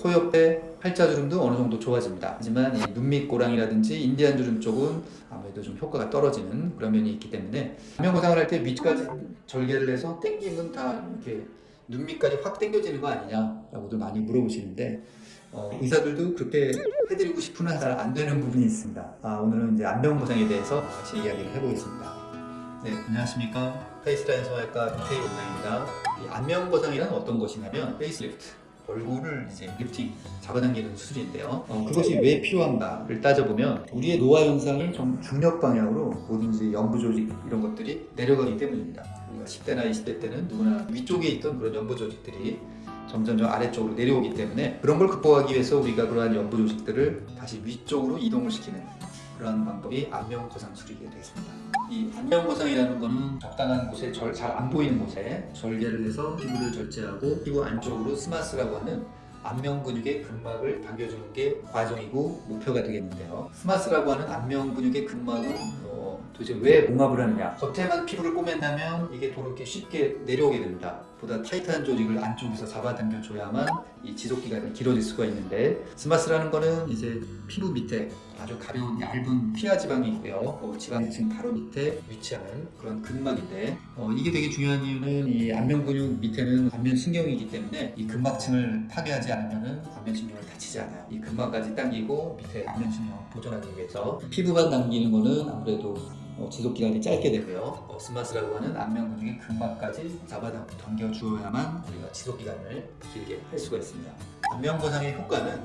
코 옆에 팔자주름도 어느 정도 좋아집니다. 하지만 이 눈밑 고랑이라든지 인디안 주름 쪽은 아무래도 좀 효과가 떨어지는 그런 면이 있기 때문에 안면 고상을 할때 밑까지 절개를 해서 당기면 다 이렇게 눈밑까지 확 당겨지는 거 아니냐라고도 많이 물어보시는데 어, 의사들도 그렇게 해드리고 싶으나 잘 안 되는 부분이 있습니다. 아, 오늘은 이제 안면 고상에 대해서 같이 이야기를 해보겠습니다. 네, 안녕하십니까. 페이스라인 소아과 이태희 원장입니다. 이 안면 거상이란 어떤 것이냐면 페이스리프트. 얼굴을 이제 리프팅 잡아당기는 수술인데요. 어, 그것이 왜 필요한가를 따져보면 우리의 노화 현상이 좀 중력 방향으로 뭐든지 연부 조직 이런 것들이 내려가기 때문입니다. 우리가 10대나 20대 때는 누구나 위쪽에 있던 그런 연부 조직들이 점점 점 아래쪽으로 내려오기 때문에 그런 걸 극복하기 위해서 우리가 그러한 연부 조직들을 다시 위쪽으로 이동을 시키는 그런 방법이 안면 거상술이게 되겠습니다. 이 안면거상이라는 거는 적당한 곳에 잘안 보이는 곳에 절개를 해서 피부를 절제하고 피부 안쪽으로 SMAS라고 하는 안면 근육의 근막을 당겨주는 게 과정이고 목표가 되겠는데요. SMAS라고 하는 안면 근육의 근막은 어, 도대체 왜 봉합을 하느냐? 겉에만 피부를 꼬맨다면 이게 또 이렇게 쉽게 내려오게 됩니다. 보다 타이트한 조직을 안쪽에서 잡아당겨 줘야만 이 지속 기간이 길어질 수가 있는데 SMAS라는 거는 이제 피부 밑에 아주 가벼운 얇은 피하 지방이 있고요. 어, 지방층 바로 밑에 위치하는 그런 근막인데 어, 이게 되게 중요한 이유는 이 안면 근육 밑에는 안면 신경이기 때문에 이 근막층을 파괴하지 않으면 안면 신경을 다치지 않아요. 이 근막까지 당기고 밑에 안면 신경을 보존하기 위해서 피부만 남기는 거는 아무래도 어, 지속 기간이 짧게 되고요. 어, 스마스라고 하는 안면 근육의 근막까지 잡아당겨 주어야만 우리가 지속 기간을 길게 할 수가 있습니다. 안면 거상의 효과는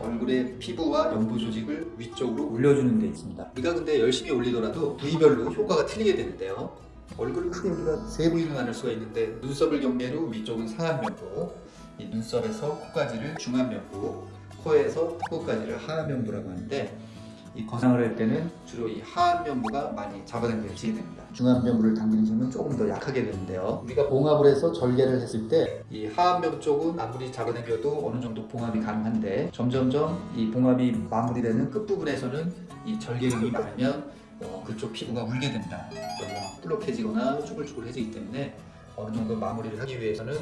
얼굴의 피부와 연부 조직을 위쪽으로 올려주는 데 있습니다. 우리가 근데 열심히 올리더라도 부위별로 효과가 틀리게 되는데요. 얼굴을 크게 우리가 세 부위를 나눌 수가 있는데 눈썹을 경계로 위쪽은 상안면부, 이 눈썹에서 코까지를 중안면부, 코에서 코까지를 하안면부라고 하는데 이 거상을 할 때는 주로 이 하안면부가 많이 잡아당겨지게 됩니다. 중안면부를 당기는 힘은 조금 더 약하게 되는데요. 우리가 봉합을 해서 절개를 했을 때 이 하안면 쪽은 아무리 잡아당겨도 어느 정도 봉합이 가능한데 점점점 이 봉합이 마무리되는 끝부분에서는 이 절개력이 많으면 어, 그쪽 피부가 울게 된다. 그러면 뿔룩해지거나 쭈글쭈글해지기 때문에 어느 정도 마무리를 하기 위해서는 이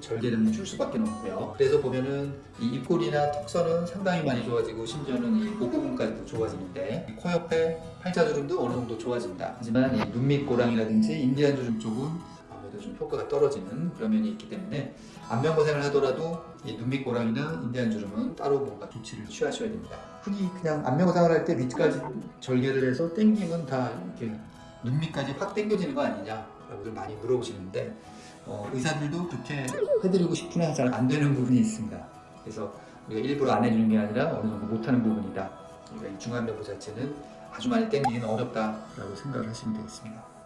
절개력이 줄 수밖에 없고요. 그래서 보면은 이 입꼬리나 턱선은 상당히 많이 좋아지고 심지어는 이 목 부분까지도 좋아지는데 이코 옆에 팔자주름도 어느 정도 좋아진다. 하지만 이 눈밑 고랑이라든지 인디안 주름 쪽은 아무래도 좀 효과가 떨어지는 그런 면이 있기 때문에 안면 고생을 하더라도 이 눈밑 고랑이나 인디안 주름은 따로 뭔가 조치를 취하셔야 됩니다. 흔히 그냥 안면 고상을 할 때 밑까지 절개를 해서 당기면 다 이렇게 눈밑까지 확 당겨지는 거 아니냐라고들 많이 물어보시는데 어, 의사들도 그렇게 해드리고 싶으나 잘안 되는 부분이 있습니다. 그래서 우리가 일부러 안 해주는 게 아니라 어느 정도 못하는 부분이다. 우리가 이 중안면부 자체는 아주 많이 당기기는 어렵다라고 생각을 하시면 되겠습니다.